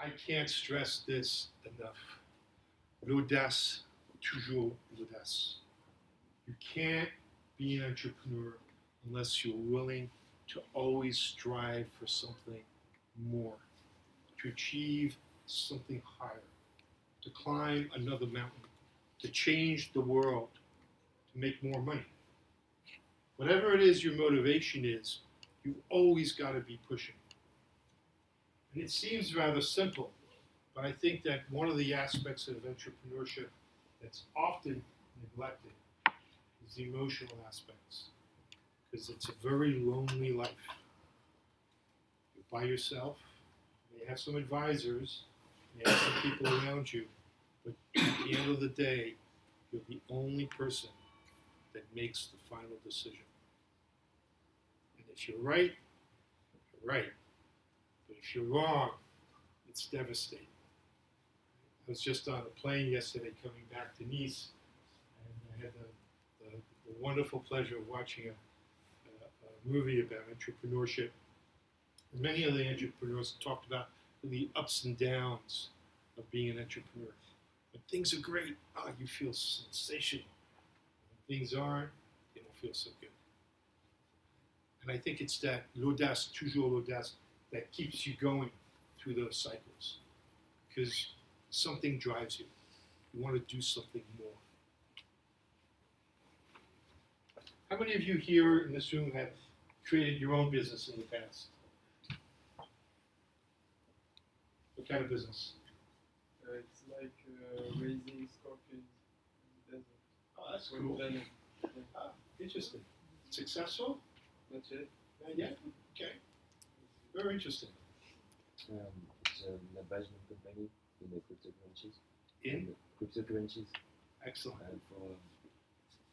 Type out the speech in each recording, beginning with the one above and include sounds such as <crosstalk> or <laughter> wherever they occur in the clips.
I can't stress this enough. L'audace, toujours l'audace. You can't be an entrepreneur unless you're willing to always strive for something more, to achieve something higher, to climb another mountain, to change the world, to make more money. Whatever it is your motivation is, you've always got to be pushing. It seems rather simple, but I think that one of the aspects of entrepreneurship that's often neglected is the emotional aspects. Because it's a very lonely life. You're by yourself, you have some advisors, you have some people around you, but at the end of the day, you're the only person that makes the final decision. And if you're right, you're right. But if you're wrong, it's devastating. I was just on a plane yesterday coming back to Nice, and I had the, the, the wonderful pleasure of watching a, a, a movie about entrepreneurship. And many of the entrepreneurs talked about the ups and downs of being an entrepreneur. When things are great, oh, you feel sensational. When things aren't, you don't feel so good. And I think it's that l'audace, toujours l'audace, that keeps you going through those cycles. Because something drives you. You want to do something more. How many of you here in this room have created your own business in the past? What kind of business? Uh, it's like uh, raising scorpions in the desert. Oh, that's cool. venom. Ah, interesting. Successful? Not yet. Not yet? Very interesting. Um, it's an advisement company in the cryptocurrencies. In? Cryptocurrencies Excellent. and for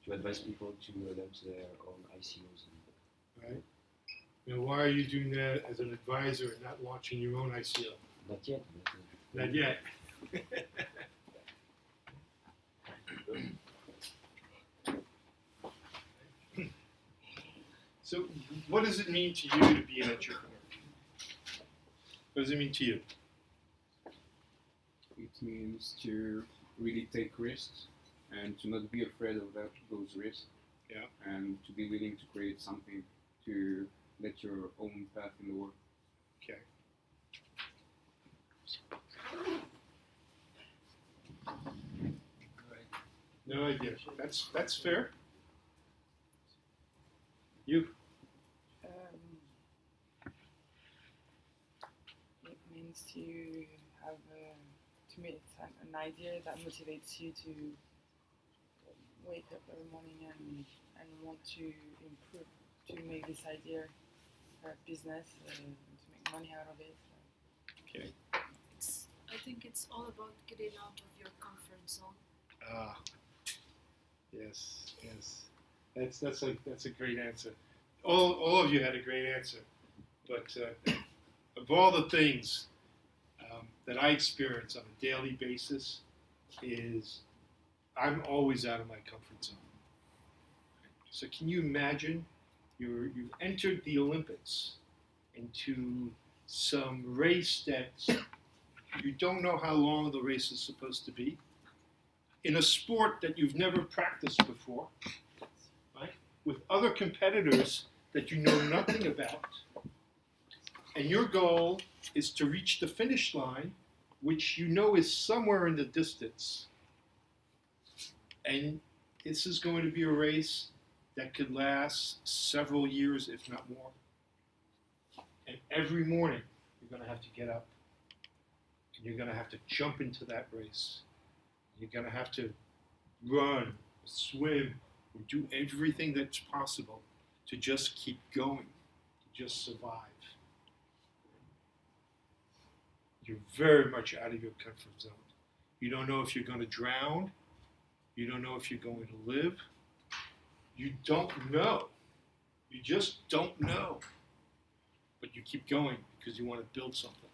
to advise people to launch their own ICOs. Right. Now, why are you doing that as an advisor and not launching your own ICO? Not yet. Not yet. <laughs> so, what does it mean to you to be an entrepreneur? What does it mean to you? It means to really take risks and to not be afraid of that, those risks. Yeah. And to be willing to create something to let your own path in the world. Okay. No idea. That's that's fair. You. It means to have, uh, to me, it's an, an idea that motivates you to wake up every morning and, and want to improve, to make this idea a business, uh, to make money out of it. Okay. It's, I think it's all about getting out of your comfort zone. Ah. Yes. Yes. That's that's a that's a great answer. All all of you had a great answer, but uh, of all the things um, that I experience on a daily basis, is I'm always out of my comfort zone. So can you imagine you're, you've entered the Olympics into some race that you don't know how long the race is supposed to be, in a sport that you've never practiced before, right? With other competitors that you know nothing about, and your goal is to reach the finish line, which you know is somewhere in the distance. And this is going to be a race that could last several years, if not more. And every morning, you're going to have to get up. And you're going to have to jump into that race. You're going to have to run, swim, or do everything that's possible to just keep going, to just survive. You're very much out of your comfort zone. You don't know if you're going to drown. You don't know if you're going to live. You don't know. You just don't know. But you keep going because you want to build something.